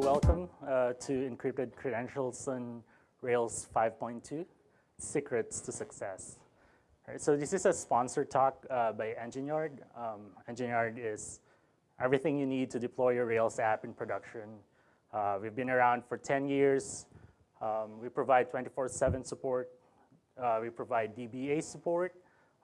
Welcome uh, to Encrypted Credentials on Rails 5.2, Secrets to Success. Right, so this is a sponsored talk uh, by Engine Um, is everything you need to deploy your Rails app in production. Uh, we've been around for 10 years. Um, we provide 24-7 support. Uh, we provide DBA support.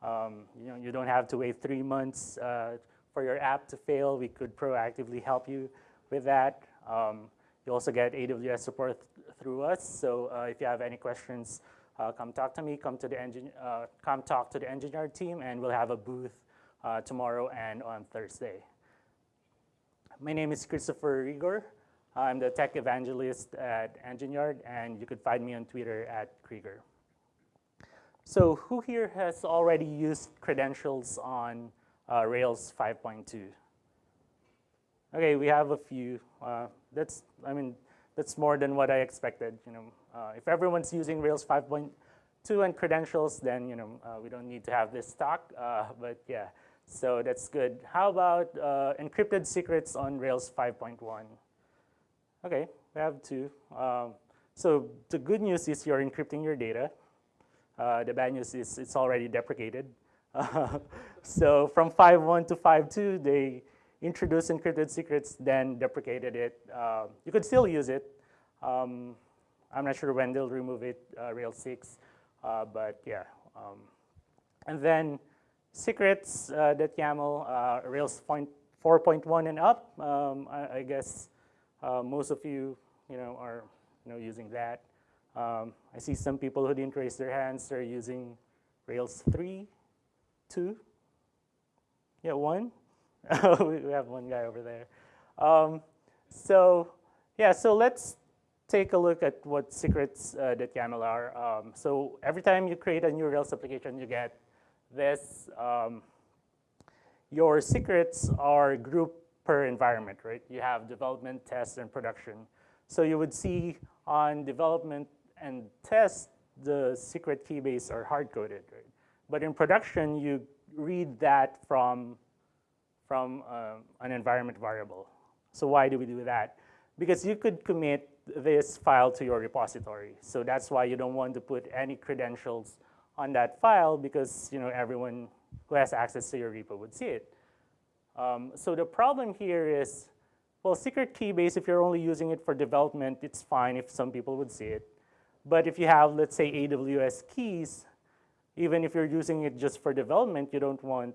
Um, you know, you don't have to wait three months uh, for your app to fail. We could proactively help you with that. Um, you also get AWS support th through us. So uh, if you have any questions, uh, come talk to me. Come to the engine. Uh, come talk to the Engine Yard team, and we'll have a booth uh, tomorrow and on Thursday. My name is Christopher Rigor. I'm the tech evangelist at Engine Yard, and you could find me on Twitter at crigor. So who here has already used credentials on uh, Rails 5.2? Okay, we have a few. Uh, that's, I mean, that's more than what I expected. You know, uh, if everyone's using Rails 5.2 and credentials, then you know uh, we don't need to have this talk. Uh, but yeah, so that's good. How about uh, encrypted secrets on Rails 5.1? Okay, we have two. Um, so the good news is you're encrypting your data. Uh, the bad news is it's already deprecated. so from 5.1 to 5.2, they introduced encrypted secrets, then deprecated it. Uh, you could still use it. Um, I'm not sure when they'll remove it, uh, Rails 6, uh, but yeah. Um, and then secrets uh, that YAML, uh, Rails 4.1 and up, um, I, I, guess uh, most of you, you know, are you know, using that. Um, I see some people who didn't raise their hands, they're using Rails 3, 2, yeah, 1. we have one guy over there. Um, so yeah, so let's take a look at what secrets uh, that YAML are. Um, so every time you create a new Rails application, you get this. Um, your secrets are grouped per environment, right? You have development, test, and production. So you would see on development and test, the secret key base are hard-coded, right? But in production, you read that from from uh, an environment variable. So why do we do that? Because you could commit this file to your repository. So that's why you don't want to put any credentials on that file because you know everyone who has access to your repo would see it. Um, so the problem here is, well, secret key base, if you're only using it for development, it's fine if some people would see it. But if you have, let's say, AWS keys, even if you're using it just for development, you don't want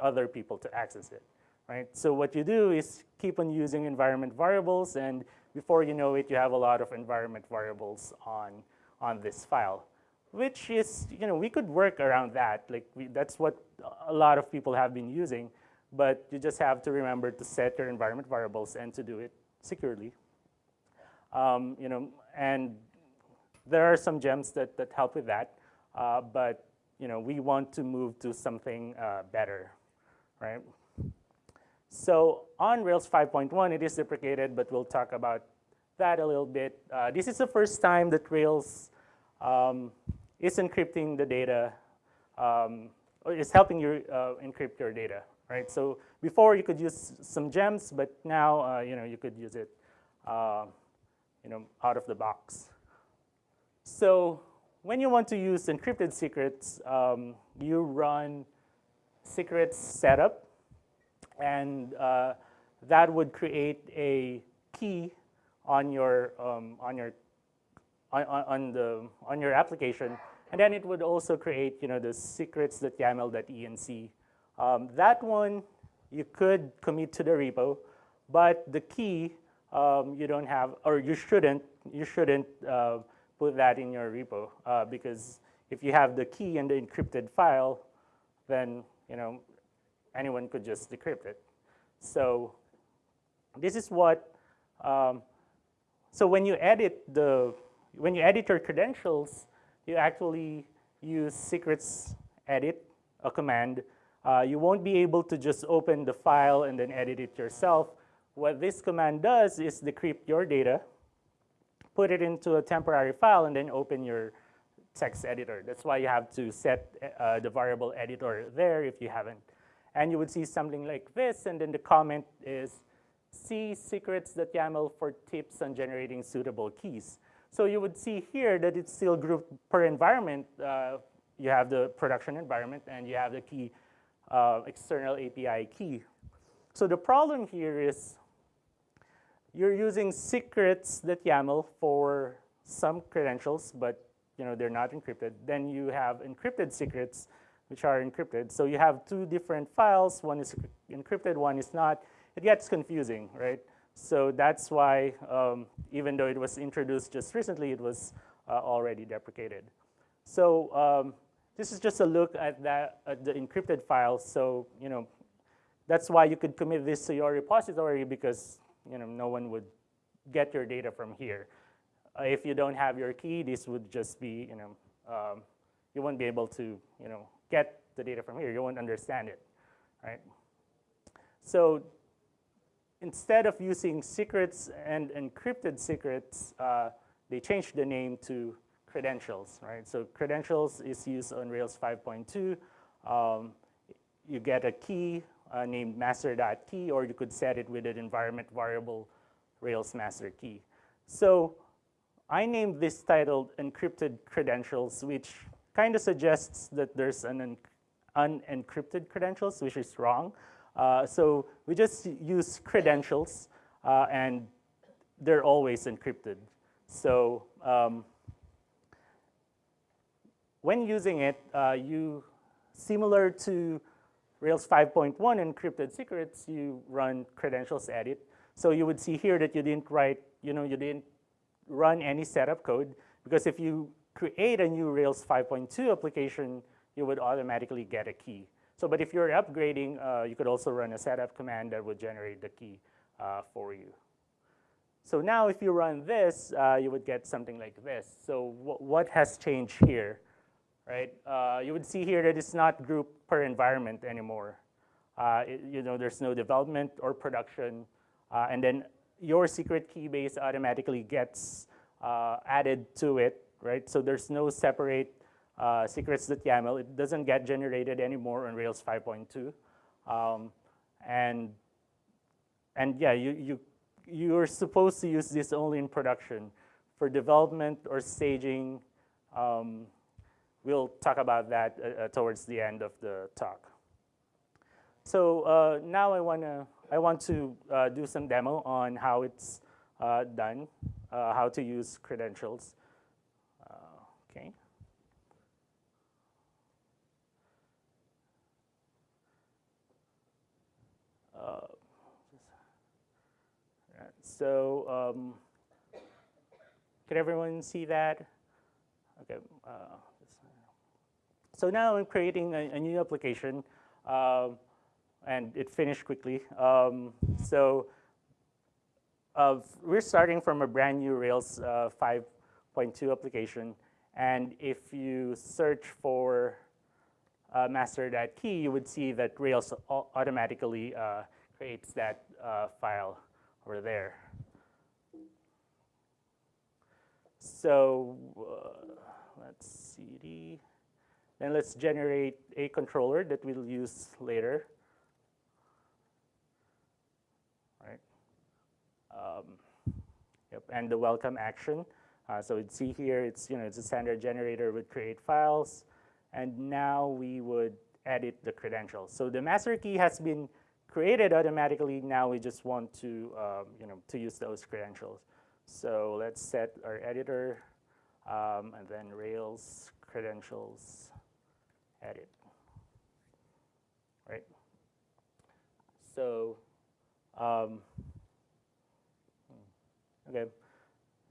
other people to access it, right? So what you do is keep on using environment variables, and before you know it, you have a lot of environment variables on, on this file, which is, you know, we could work around that. Like, we, that's what a lot of people have been using, but you just have to remember to set your environment variables and to do it securely. Um, you know, and there are some gems that, that help with that, uh, but you know, we want to move to something uh, better right? So on Rails 5.1, it is deprecated, but we'll talk about that a little bit. Uh, this is the first time that Rails um, is encrypting the data, um, or is helping you uh, encrypt your data, right? So before you could use some gems, but now uh, you know you could use it, uh, you know, out of the box. So when you want to use encrypted secrets, um, you run secrets setup, and uh, that would create a key on your um, on your on, on, the on your application, and then it would also create you know the secrets.yaml.enc. Um, that one you could commit to the repo, but the key um, you don't have or you shouldn't you shouldn't uh, put that in your repo uh, because if you have the key in the encrypted file, then you know, anyone could just decrypt it. So this is what, um, so when you edit the, when you edit your credentials, you actually use secrets edit, a command. Uh, you won't be able to just open the file and then edit it yourself. What this command does is decrypt your data, put it into a temporary file, and then open your text editor. That's why you have to set uh, the variable editor there if you haven't. And you would see something like this, and then the comment is, see secrets.yaml for tips on generating suitable keys. So you would see here that it's still grouped per environment. Uh, you have the production environment and you have the key uh, external API key. So the problem here is you're using secrets.yaml for some credentials, but you know they're not encrypted. Then you have encrypted secrets, which are encrypted. So you have two different files. One is encrypted, one is not. It gets confusing, right? So that's why, um, even though it was introduced just recently, it was uh, already deprecated. So um, this is just a look at that at the encrypted files. So you know, that's why you could commit this to your repository because you know no one would get your data from here. Uh, if you don't have your key, this would just be you know um, you won't be able to you know get the data from here. You won't understand it, right? So instead of using secrets and encrypted secrets, uh, they changed the name to credentials, right? So credentials is used on Rails 5.2. Um, you get a key uh, named master.key, or you could set it with an environment variable Rails master key. So I named this titled encrypted credentials, which kind of suggests that there's an unencrypted credentials, which is wrong. Uh, so we just use credentials, uh, and they're always encrypted. So um, when using it, uh, you, similar to Rails 5.1 encrypted secrets, you run credentials edit. So you would see here that you didn't write, you know, you didn't run any setup code, because if you create a new Rails 5.2 application, you would automatically get a key. So, but if you're upgrading, uh, you could also run a setup command that would generate the key uh, for you. So now if you run this, uh, you would get something like this. So what has changed here, right? Uh, you would see here that it's not group per environment anymore. Uh, it, you know, there's no development or production. Uh, and then your secret key base automatically gets added to it, right? So there's no separate uh, secrets.yaml. It doesn't get generated anymore on Rails 5.2. Um, and, and yeah, you, you, you're supposed to use this only in production. For development or staging, um, we'll talk about that uh, uh towards the end of the talk. So uh, now I, wanna, I want to uh, do some demo on how it's uh, done, uh, how to use credentials. okay. Uh, so um, can everyone see that? Okay. Uh, so now I'm creating a, a new application, uh, and it finished quickly. Um, so uh, we're starting from a brand new Rails uh, 5.2 application, and if you search for uh, master.key, you would see that Rails automatically uh, creates that uh, file over there. So uh, let's cd. Then let's generate a controller that we'll use later. Right. Um, yep, and the welcome action. Uh, so you'd see here, it's you know it's a standard generator with create files, and now we would edit the credentials. So the master key has been created automatically. Now we just want to, um, you know, to use those credentials. So let's set our editor um, and then Rails credentials edit, right? So, um, okay.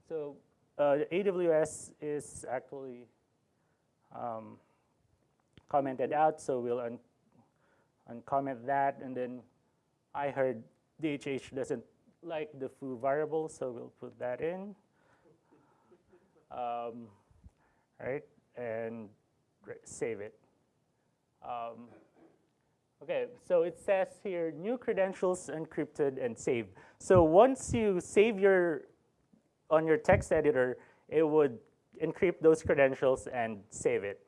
So uh, AWS is actually um, commented out, so we'll un uncomment that, and then I heard DHH doesn't like the foo variable, so we'll put that in. Um, right, and save it. Um, okay, so it says here, new credentials encrypted and saved. So once you save your, on your text editor, it would encrypt those credentials and save it,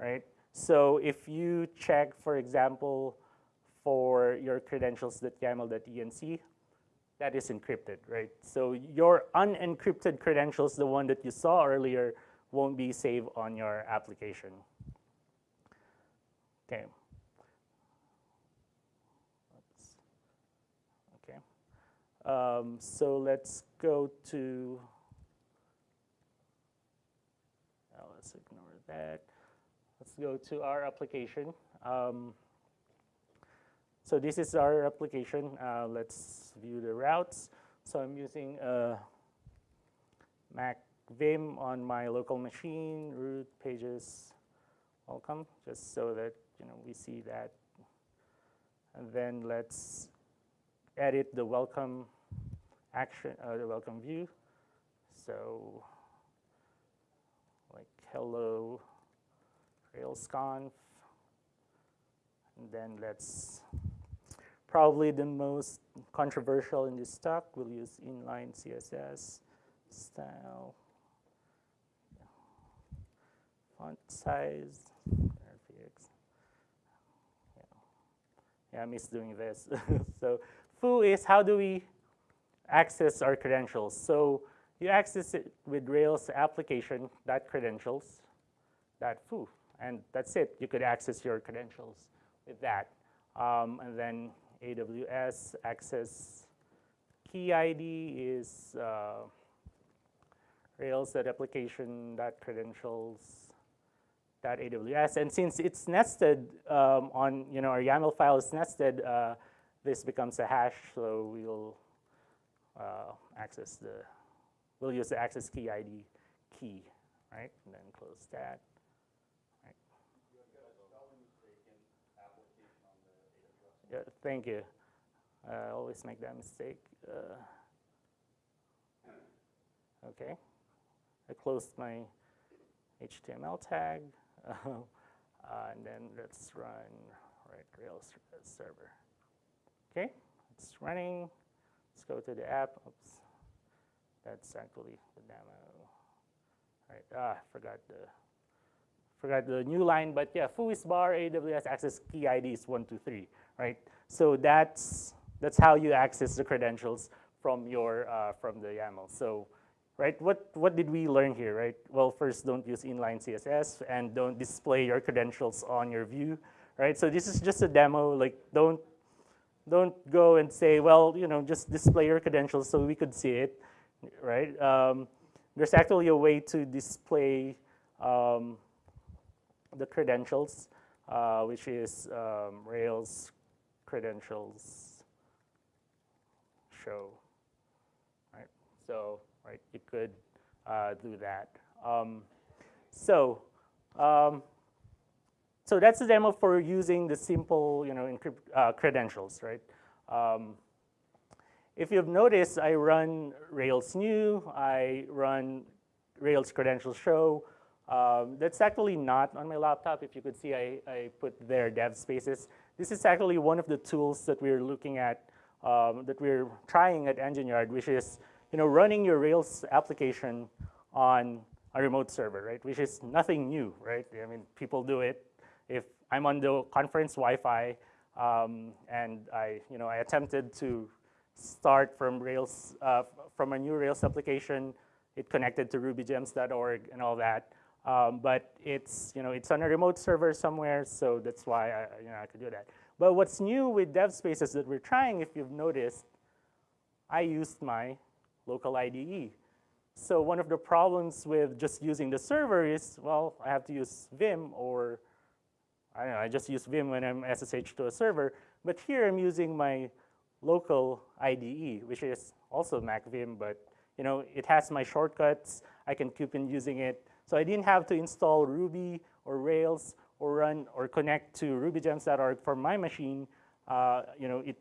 right? So if you check, for example, for your credentials.yaml.enc, that is encrypted, right? So your unencrypted credentials, the one that you saw earlier, won't be saved on your application. Okay. Um, so let's go to, oh, let's ignore that. Let's go to our application. Um, so this is our application. Uh, let's view the routes. So I'm using a Mac Vim on my local machine, root pages, welcome, just so that you know we see that. And then let's edit the welcome action, uh, the welcome view. So like hello RailsConf. And then let's probably the most controversial in this talk. We'll use inline CSS style, font size, RFX. Yeah, yeah I miss doing this. so foo is how do we access our credentials? So you access it with Rails application, that credentials, that foo, and that's it. You could access your credentials with that. Um, and then AWS access key ID is uh, rails.application.credentials.aws. And since it's nested um, on, you know, our YAML file is nested, uh, this becomes a hash, so we'll uh, access the, we'll use the access key ID key, right? And then close that. Yeah, thank you. I always make that mistake. Uh, okay, I closed my HTML tag, uh, and then let's run right Rails server. Okay, it's running. Let's go to the app. Oops, that's actually the demo. All right, ah, forgot the forgot the new line, but yeah, foo is bar AWS access key ID is one two three right? So that's, that's how you access the credentials from your, uh, from the YAML. So, right, what, what did we learn here, right? Well, first, don't use inline CSS and don't display your credentials on your view, right? So this is just a demo, like don't, don't go and say, well, you know, just display your credentials so we could see it, right? Um, there's actually a way to display um, the credentials, uh, which is um, Rails credentials show, right? So, right, you could uh, do that. Um, so, um, so that's the demo for using the simple, you know, uh, credentials, right? Um, if you've noticed, I run Rails new, I run Rails credentials show. Um, that's actually not on my laptop. If you could see, I, I put there dev spaces. This is actually one of the tools that we're looking at, um, that we're trying at EngineYard, which is you know, running your Rails application on a remote server, right? Which is nothing new, right? I mean, people do it. If I'm on the conference Wi-Fi um, and I, you know, I attempted to start from Rails, uh, from a new Rails application, it connected to rubygems.org and all that. Um, but it's, you know, it's on a remote server somewhere, so that's why I, you know, I could do that. But what's new with dev spaces that we're trying, if you've noticed, I used my local IDE. So one of the problems with just using the server is, well, I have to use Vim or, I know, I just use Vim when I'm SSH to a server. But here I'm using my local IDE, which is also Mac Vim, but you know, it has my shortcuts. I can keep on using it. So I didn't have to install Ruby or Rails or run or connect to rubygems.org for my machine. Uh, you know, it,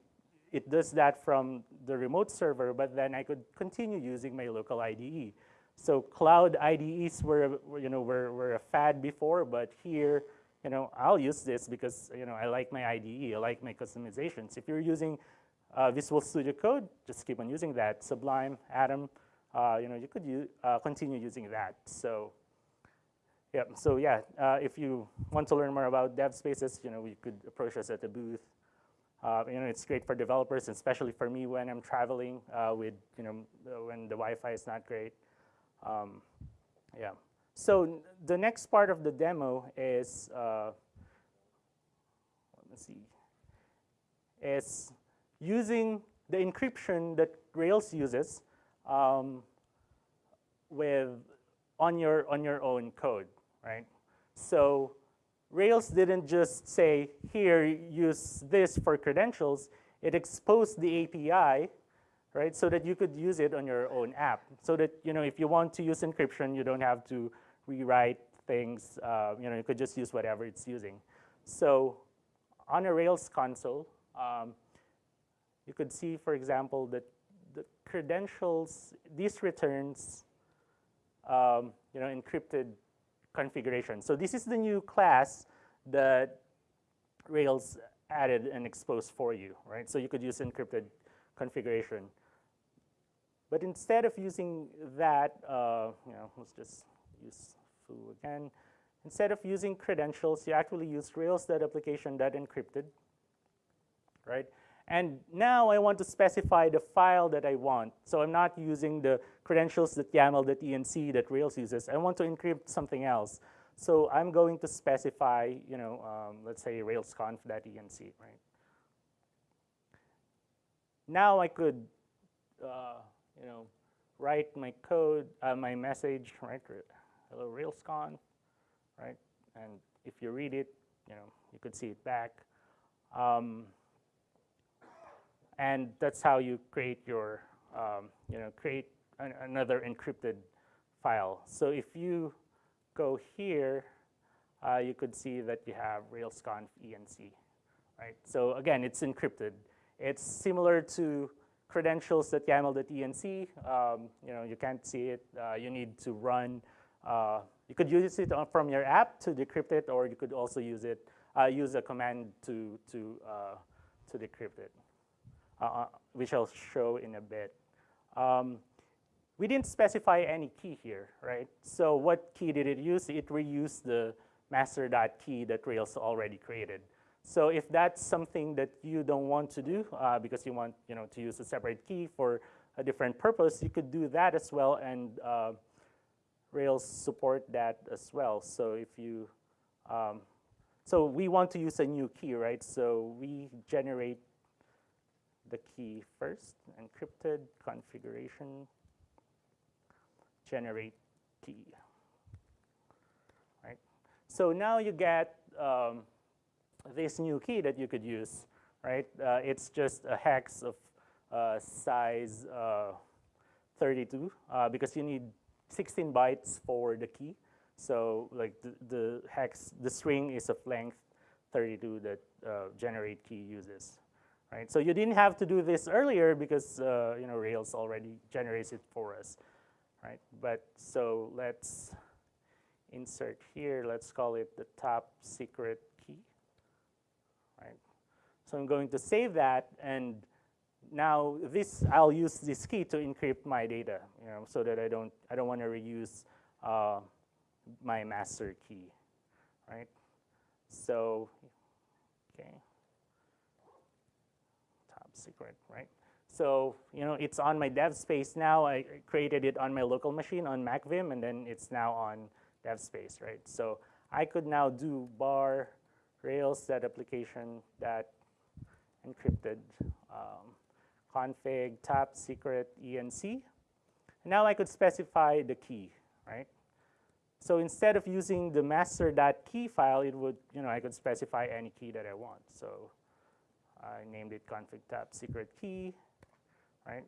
it does that from the remote server, but then I could continue using my local IDE. So cloud IDEs were, you know, were, were a fad before, but here, you know, I'll use this because, you know, I like my IDE, I like my customizations. If you're using uh, Visual Studio Code, just keep on using that. Sublime, Atom, uh, you know, you could uh, continue using that. So yeah, so yeah, uh, if you want to learn more about dev spaces, you know, you could approach us at the booth. Uh, you know, it's great for developers, especially for me when I'm traveling uh, with, you know, when the Wi-Fi is not great. Um, yeah. So the next part of the demo is, uh, let me see, is using the encryption that Rails uses um, with on your on your own code, right? So Rails didn't just say, here, use this for credentials. It exposed the API, right, so that you could use it on your own app. So that, you know, if you want to use encryption, you don't have to rewrite things. Uh, you know, you could just use whatever it's using. So on a Rails console, um, you could see, for example, that the credentials, these returns, um, you know, encrypted configuration. So this is the new class that Rails added and exposed for you, right? So you could use encrypted configuration. But instead of using that, uh, you know, let's just use foo again. Instead of using credentials, you actually use rails.application.encrypted, right? And now I want to specify the file that I want. So I'm not using the credentials.yaml.enc that Rails uses. I want to encrypt something else. So I'm going to specify, you know, um, let's say railsconf.enc, right? Now I could, uh, you know, write my code, uh, my message, right? Hello, railsconf, right? And if you read it, you know, you could see it back. Um, and that's how you create your, um, you know, create an, another encrypted file. So if you go here, uh, you could see that you have railsconf enc, right? So again, it's encrypted. It's similar to credentials.yaml.enc. Um, you know, you can't see it. Uh, you need to run. Uh, you could use it from your app to decrypt it, or you could also use it, uh, use a command to to uh, to decrypt it. Uh, which I'll show in a bit. Um, we didn't specify any key here, right? So what key did it use? It reused the master.key that Rails already created. So if that's something that you don't want to do uh, because you want you know, to use a separate key for a different purpose, you could do that as well and uh, Rails support that as well. So if you, um, so we want to use a new key, right? So we generate the key first, encrypted configuration, generate key, right? So now you get um, this new key that you could use, right? Uh, it's just a hex of uh, size uh, 32 uh, because you need 16 bytes for the key. So like the, the, hex, the string is of length 32 that uh, generate key uses right? So you didn't have to do this earlier because uh, you know Rails already generates it for us, right? But so let's insert here. Let's call it the top secret key, right? So I'm going to save that, and now this I'll use this key to encrypt my data, you know, so that I don't I don't want to reuse uh, my master key, right? So okay top secret, right? So, you know, it's on my dev space now. I created it on my local machine on MacVim, and then it's now on dev space, right? So I could now do bar rails that application that encrypted um, config top secret enc. And now I could specify the key, right? So instead of using the master.key file, it would, you know, I could specify any key that I want. So I named it config top secret key, right?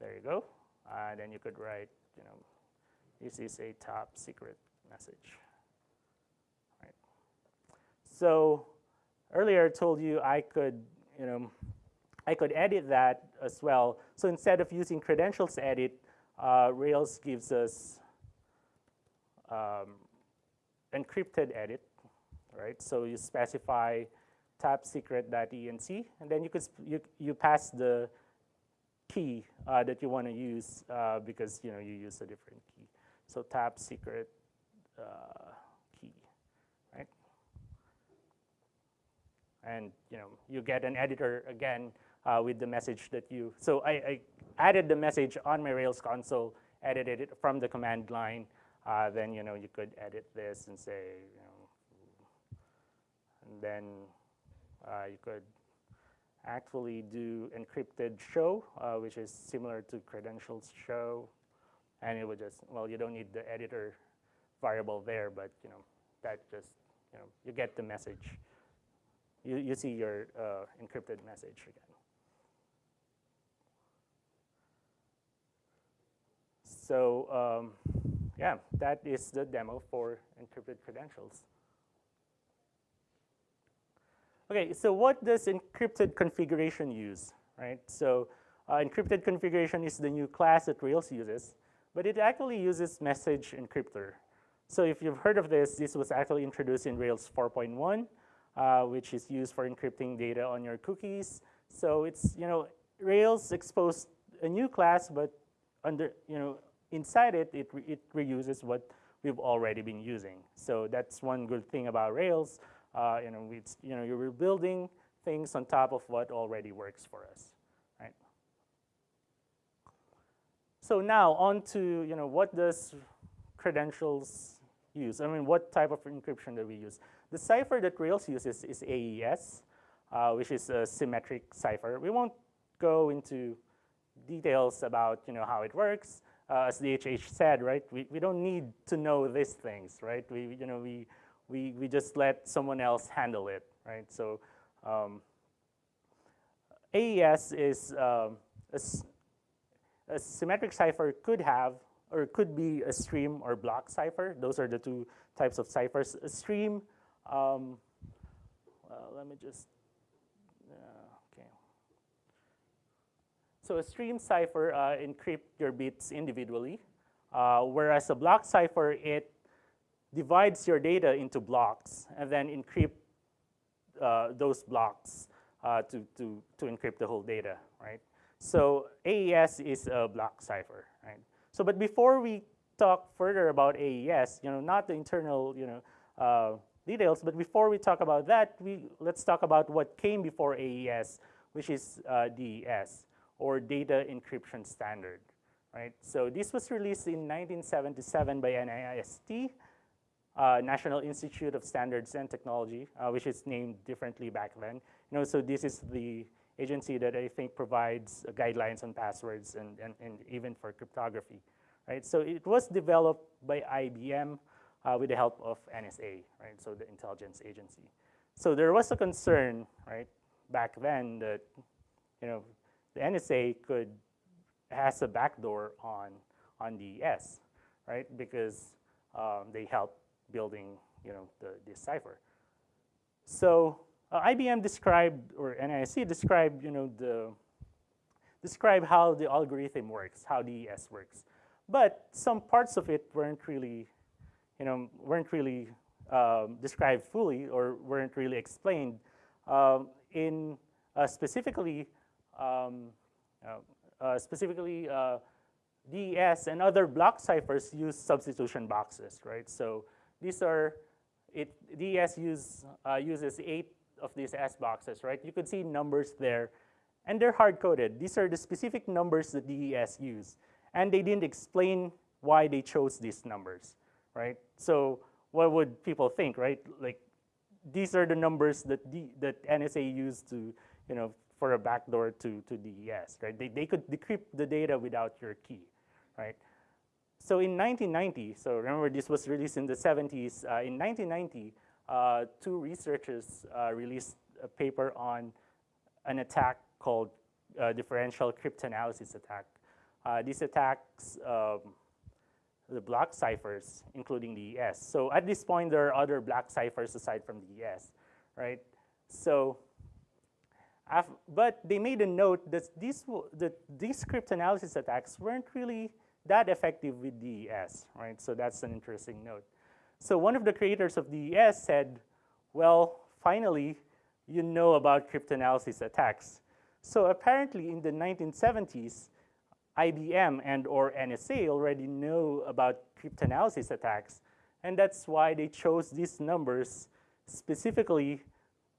There you go. Uh, then you could write, you know, this is a top secret message, right? So earlier I told you I could, you know, I could edit that as well. So instead of using credentials edit, uh, Rails gives us um, encrypted edit, right? So you specify top secret.enc, and then you could you, you pass the key uh, that you want to use uh, because you know you use a different key. So top secret uh, key, right? and you know you get an editor again uh, with the message that you. So I, I, added the message on my Rails console, edited it from the command line. Uh, then you know you could edit this and say, you know, and then uh, you could actually do encrypted show, uh, which is similar to credentials show, and it would just well you don't need the editor variable there, but you know that just you know you get the message. You you see your uh, encrypted message again. So um, yeah, that is the demo for encrypted credentials. Okay, so what does encrypted configuration use, right? So uh, encrypted configuration is the new class that Rails uses, but it actually uses message encryptor. So if you've heard of this, this was actually introduced in Rails 4.1, uh, which is used for encrypting data on your cookies. So it's, you know, Rails exposed a new class, but under, you know, inside it, it, re it reuses what we've already been using. So that's one good thing about Rails. Uh, you know, it's, you know, you're building things on top of what already works for us, right? So now on to, you know, what does credentials use? I mean, what type of encryption do we use? The cipher that Rails uses is AES, uh, which is a symmetric cipher. We won't go into details about, you know, how it works uh, as DHH said, right, we, we don't need to know these things, right? We, you know, we, we, we just let someone else handle it, right? So um, AES is um, a, a, symmetric cipher could have or could be a stream or block cipher. Those are the two types of ciphers. A stream, um, well, let me just So a stream cipher uh, your bits individually, uh, whereas a block cipher, it divides your data into blocks and then encrypt uh, those blocks uh, to, to, to encrypt the whole data, right? So AES is a block cipher, right? So, but before we talk further about AES, you know, not the internal, you know, uh, details, but before we talk about that, we, let's talk about what came before AES, which is uh, DES or data encryption standard, right? So this was released in 1977 by NIST, uh, National Institute of Standards and Technology, uh, which is named differently back then. You know, so this is the agency that I think provides uh, guidelines on passwords and, and, and even for cryptography, right? So it was developed by IBM uh, with the help of NSA, right? So the intelligence agency. So there was a concern, right, back then that, you know, the NSA could has a backdoor on on the S, right? Because um, they help building you know the this cipher. So uh, IBM described or NIST described you know the describe how the algorithm works, how DES works, but some parts of it weren't really you know weren't really um, described fully or weren't really explained. Um, in uh, specifically um, uh, uh, specifically, uh, DES and other block ciphers use substitution boxes, right? So these are, it, DES use, uses eight of these S boxes, right? You could see numbers there, and they're hard-coded. These are the specific numbers that DES use, and they didn't explain why they chose these numbers, right? So what would people think, right? Like, these are the numbers that, D, that NSA used to, you know, for a backdoor to, to DES, right? They, they could decrypt the data without your key, right? So in 1990, so remember this was released in the 70s, uh, in 1990, uh, two researchers uh, released a paper on an attack called uh, differential cryptanalysis attack. Uh, these attacks um, the block ciphers, including DES. So at this point, there are other block ciphers aside from DES, right? So but they made a note that these, that these cryptanalysis attacks weren't really that effective with DES, right? So that's an interesting note. So one of the creators of DES said, well, finally, you know about cryptanalysis attacks. So apparently in the 1970s, IBM and or NSA already know about cryptanalysis attacks, and that's why they chose these numbers specifically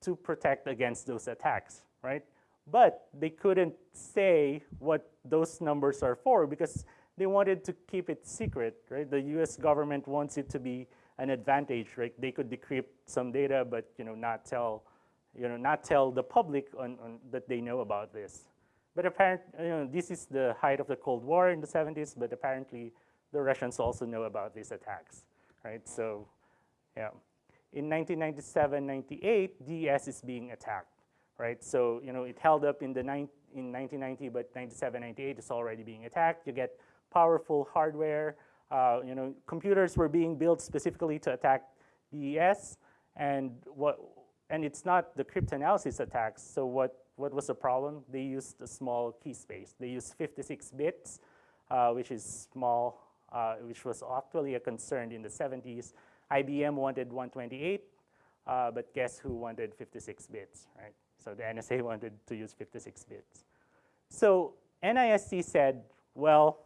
to protect against those attacks, right? But they couldn't say what those numbers are for because they wanted to keep it secret, right? The US government wants it to be an advantage, right? They could decrypt some data, but you know, not tell, you know, not tell the public on, on that they know about this. But apparently, you know, this is the height of the Cold War in the 70s, but apparently the Russians also know about these attacks, right? So, yeah. In 1997, 98, DES is being attacked, right? So, you know, it held up in the in 1990, but 97, 98 is already being attacked. You get powerful hardware. Uh, you know, computers were being built specifically to attack DES, and what, and it's not the cryptanalysis attacks. So what, what was the problem? They used a small key space. They used 56 bits, uh, which is small, uh, which was actually a concern in the 70s. IBM wanted 128, uh, but guess who wanted 56 bits, right? So the NSA wanted to use 56 bits. So NIST said, well,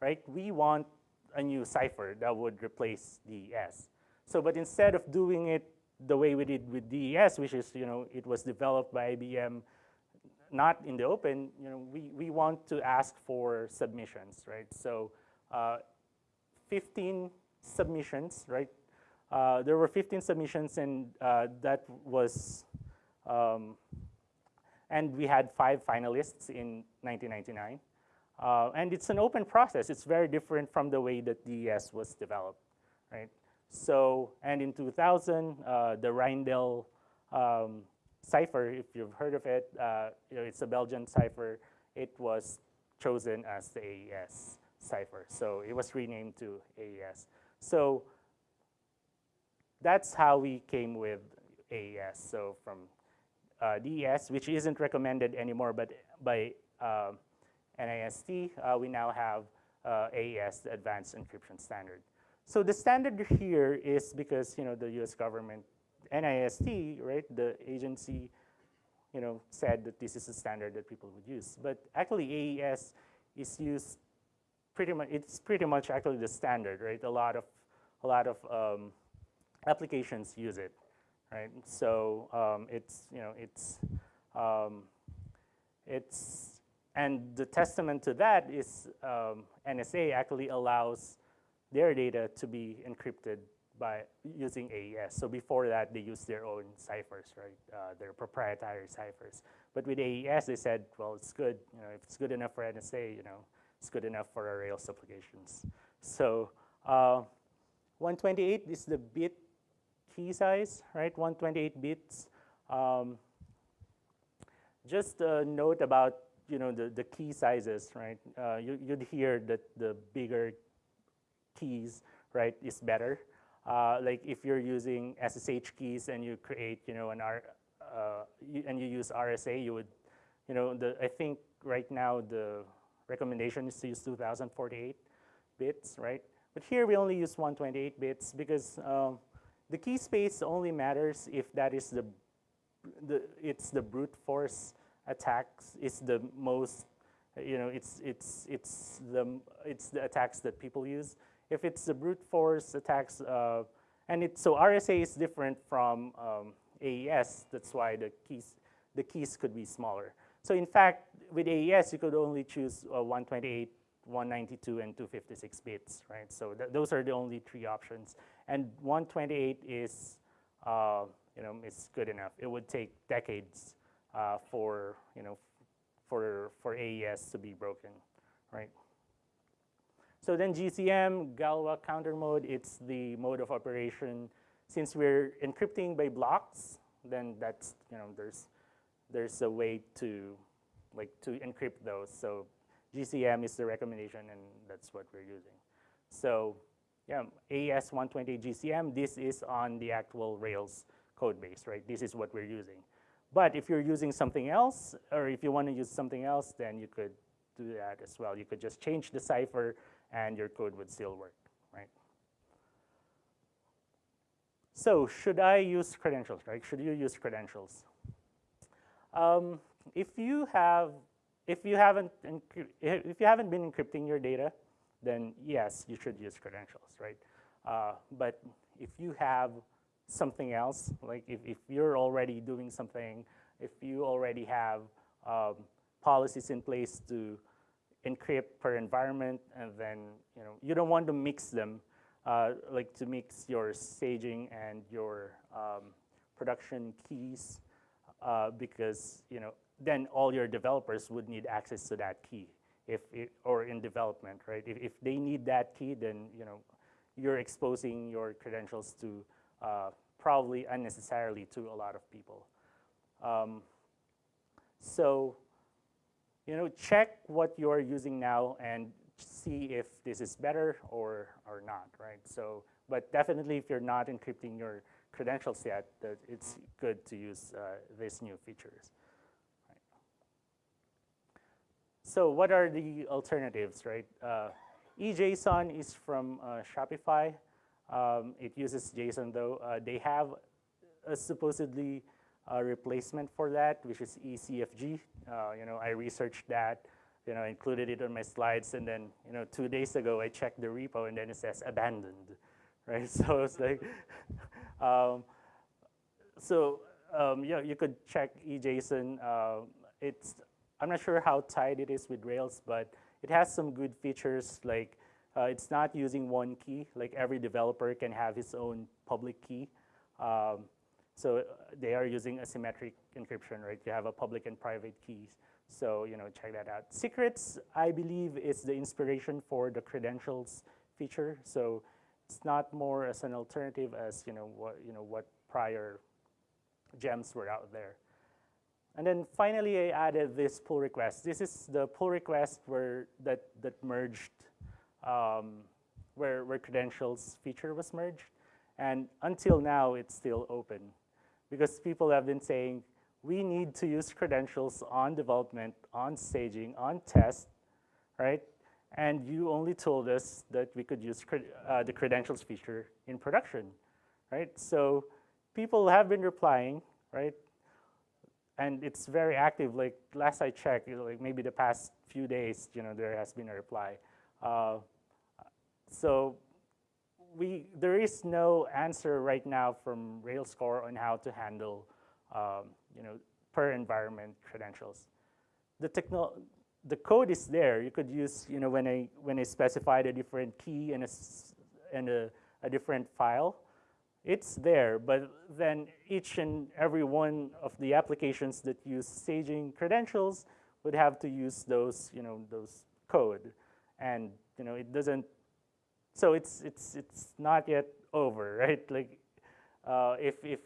right? We want a new cipher that would replace DES. So, but instead of doing it the way we did with DES, which is, you know, it was developed by IBM, not in the open, you know, we, we want to ask for submissions, right? So, uh, 15 submissions, right? Uh, there were 15 submissions and uh, that was, um, and we had five finalists in 1999. Uh, and it's an open process. It's very different from the way that DES was developed, right? So, and in 2000, uh, the Rijndael um, cipher, if you've heard of it, uh, you know, it's a Belgian cipher. It was chosen as the AES cipher. So it was renamed to AES. So that's how we came with AES. So from uh, DES, which isn't recommended anymore, but by uh, NIST, uh, we now have uh, AES, the Advanced Encryption Standard. So the standard here is because you know the U.S. government, NIST, right, the agency, you know, said that this is a standard that people would use. But actually, AES is used pretty much. It's pretty much actually the standard, right? A lot of a lot of um, applications use it, right? So um, it's you know it's um, it's and the testament to that is um, NSA actually allows their data to be encrypted by using AES. So before that, they used their own ciphers, right? Uh, their proprietary ciphers. But with AES, they said, well, it's good. You know, if it's good enough for NSA, you know, it's good enough for our Rails applications. So uh, 128 is the bit key size, right? 128 bits. Um, just a note about you know, the, the key sizes, right? Uh, you, would hear that the bigger keys, right, is better. Uh, like if you're using SSH keys and you create, you know, an R, uh, and you use RSA, you would, you know, the, I think right now the recommendation is to use 2048 bits, right? But here we only use 128 bits because um, the key space only matters if that is the, the it's the brute force attacks it's the most, you know, it's, it's, it's, the, it's the attacks that people use. If it's the brute force attacks, uh, and it's, so RSA is different from um, AES, that's why the keys, the keys could be smaller. So in fact, with AES, you could only choose uh, 128, 192, and 256 bits, right? So th those are the only three options. And 128 is, uh, you know, it's good enough. It would take decades uh, for, you know, for, for AES to be broken, right? So then GCM, Galois counter mode, it's the mode of operation. Since we're encrypting by blocks, then that's, you know, there's, there's a way to, like, to encrypt those. So GCM is the recommendation, and that's what we're using. So yeah, AES 128 GCM, this is on the actual Rails code base, right? This is what we're using. But if you're using something else, or if you want to use something else, then you could do that as well. You could just change the cipher and your code would still work, right? So should I use credentials, right? Should you use credentials? Um, if you have, if you haven't, if you haven't been encrypting your data, then yes, you should use credentials, right? Uh, but if you have something else, like if, if you're already doing something, if you already have um, policies in place to encrypt per environment, and then you know you don't want to mix them, uh, like to mix your staging and your um, production keys, uh, because you know then all your developers would need access to that key, if it, or in development, right? If, if they need that key, then you know you're exposing your credentials to uh, probably unnecessarily to a lot of people. Um, so, you know, check what you're using now and see if this is better or, or not, right? So, but definitely if you're not encrypting your credentials yet, that it's good to use uh, these new features. Right. So what are the alternatives, right? Uh, eJSON is from uh, Shopify. Um, it uses JSON though. Uh, they have a supposedly a replacement for that, which is eCFG. Uh, you know, I researched that, you know, included it on my slides, and then, you know, two days ago I checked the repo and then it says abandoned, right? So it's like, um, so um, yeah, you could check eJSON. Uh, it's, I'm not sure how tight it is with Rails, but it has some good features like uh, it's not using one key, like every developer can have his own public key. Um, so uh, they are using asymmetric encryption, right? You have a public and private keys. So, you know, check that out. Secrets, I believe, is the inspiration for the credentials feature. So it's not more as an alternative as, you know, what, you know, what prior gems were out there. And then finally, I added this pull request. This is the pull request where that, that merged, um, where, where credentials feature was merged. And until now, it's still open because people have been saying, we need to use credentials on development, on staging, on test, right? And you only told us that we could use uh, the credentials feature in production, right? So people have been replying, right? And it's very active. Like last I checked, like maybe the past few days, you know, there has been a reply. Uh, so we there is no answer right now from Rails core on how to handle, um, you know, per environment credentials. The techno the code is there. You could use, you know, when I when I specified a different key and a and a, a different file, it's there, but then each and every one of the applications that use staging credentials would have to use those, you know, those code. And, you know, it doesn't, so it's, it's, it's not yet over, right? Like, uh, if, if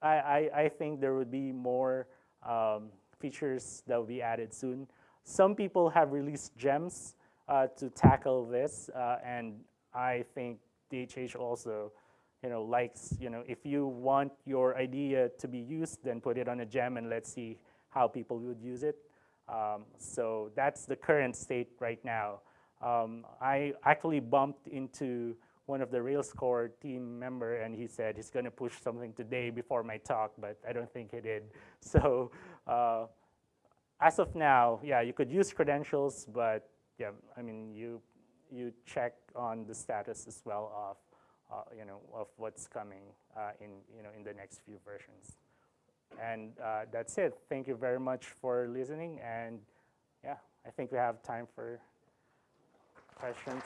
I, I, I think there would be more um, features that will be added soon. Some people have released gems uh, to tackle this, uh, and I think DHH also you know, likes, you know, if you want your idea to be used, then put it on a gem and let's see how people would use it. Um, so that's the current state right now. Um, I actually bumped into one of the Rails core team member and he said he's going to push something today before my talk, but I don't think he did. So uh, as of now, yeah, you could use credentials, but yeah, I mean, you, you check on the status as well of uh, you know, of what's coming uh, in, you know, in the next few versions. And uh, that's it. Thank you very much for listening. And yeah, I think we have time for questions.